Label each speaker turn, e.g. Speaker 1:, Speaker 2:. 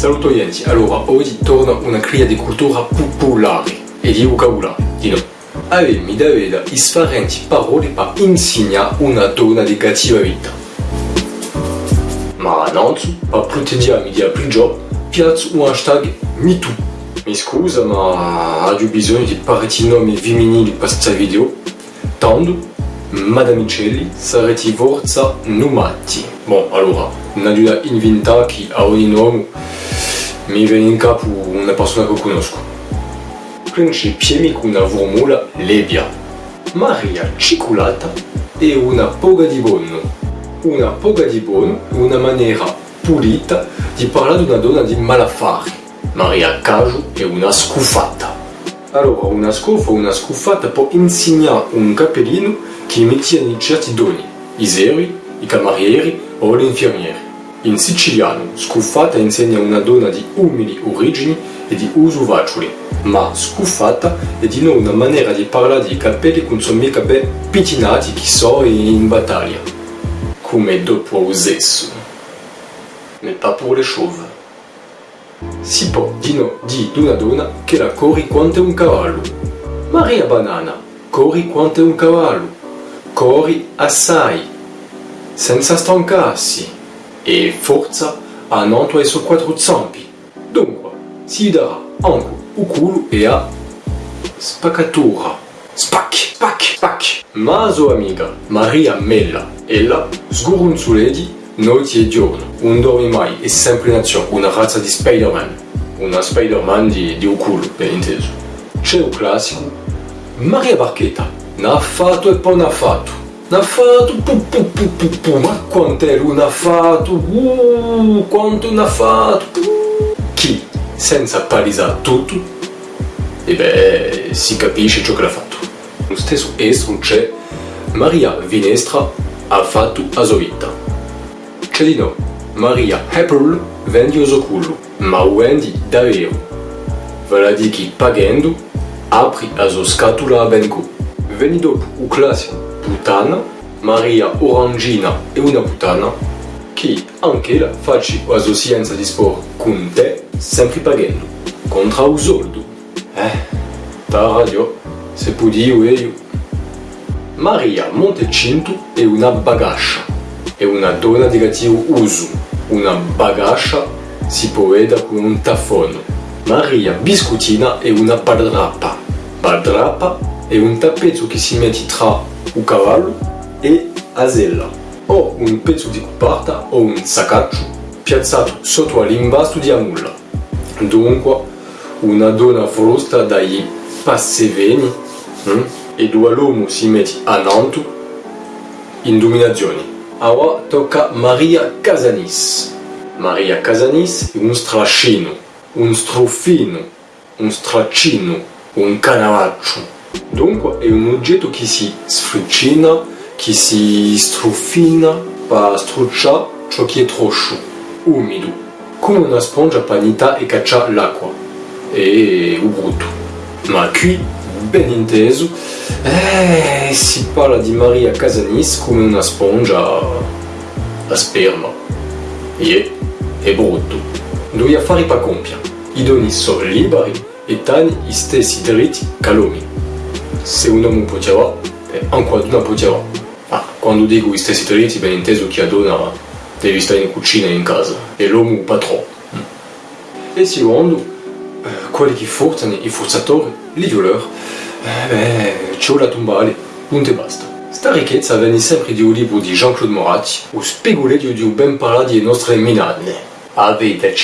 Speaker 1: Saluto Yenti, allora oggi torna una cria di cultura popolare e di di no. Da differenti parole per insegnare una donna di vita. Ma per proteggermi di aprire piazzo un hashtag MeToo. Mi scusa, ma ho bisogno di parecchi nomi femminili per questa video. Tanto, sarete forza. Bon, allora, non da che a ogni nome mi viene in capo una persona che conosco. Principiemi con una formula lebia. Maria Ciculata è una poga di buono. Una poga di buono è una maniera pulita di parlare di una donna di malaffari. Maria Caju è una scuffata. Allora, una scofa o una scuffata può insegnare un cappellino che mettiano certi doni, i zeri, i camerieri o gli infermieri. In siciliano, scuffata insegna una donna di umili origini e di uso facile, ma scuffata è di nuovo una maniera di parlare di capelli con sono mica ben pittinati che so in battaglia, come dopo lo sesso, ma pas pour le chauve. Si può di no di una donna che la corri quanto un cavallo. Maria Banana, corri quanto un cavallo, corri assai, senza stancarsi e forza a non ai suoi quattro zampi. Dunque, si darà anche il culo e a spaccatura. Spac, spac, spac. Ma sua amica Maria Mella, ella sgurunzuledi notte e giorno, non dorme mai, è sempre in azione, una razza di Spider-Man. Una Spider-Man di, di un culo, ben inteso. C'è un classico, Maria Barchetta, n'ha fatto e poi n'ha fatto. N'ha fatto, pu, pu, pu, pu, pu, ma quanto è lui n'ha fatto, uh, quanto n'ha fatto. Chi, senza palisare tutto, e beh, si capisce ciò che l'ha fatto. Lo stesso estro c'è Maria Vinestra ha fatto a sua vita. C'è di no, Maria Apple vendi uso culo, ma vendi davvero. Vale a dire pagando apri la sua scatola a benco. Veni dopo un classico puttana, Maria Orangina è una puttana, che anche la facci la sua scienza di sport con te, sempre pagando, contro un soldo. Eh, ta radio, se può dire io. Maria Montecinto è una bagascia, è una donna di cattivo uso, una bagascia si può vedere con un tafono. Maria Biscottina è una baldrappa, baldrappa è un tappeto che si mette tra un cavallo e la sella, o un pezzo di coperta o un saccaccio piazzato sotto all'imbasto di amulla. Dunque, una donna frusta dai passeveni hm? due l'uomo si mette a Nantu in dominazione. Ora tocca Maria Casanis. Maria Casanis è un strascino, un strofino, un straccino, un canavaccio. Dunque è un oggetto che si sfricina, che si strofina per strucciare ciò che è troscio, umido, come una spongia panita e caccia l'acqua e il brutto. Ma qui, ben inteso, eh, si parla di Maria Casanis come una spongia a sperma. E è brutto. Due affari per compiere. I doni sono liberi e tani gli stessi. Se un uomo poteva, e anche una donna poteva. Ah, quando dico stessi diritti, ben inteso che la donna deve stare in cucina e in casa, e l'uomo il patrone. E secondo, eh, quelli che forzano, i forzatori, i violeur, eh, beh, c'è la tombale, punto e basta. Sta ricchezza viene sempre di un libro di Jean-Claude Moratti, o spegole di un ben parlare delle nostre minane. Avete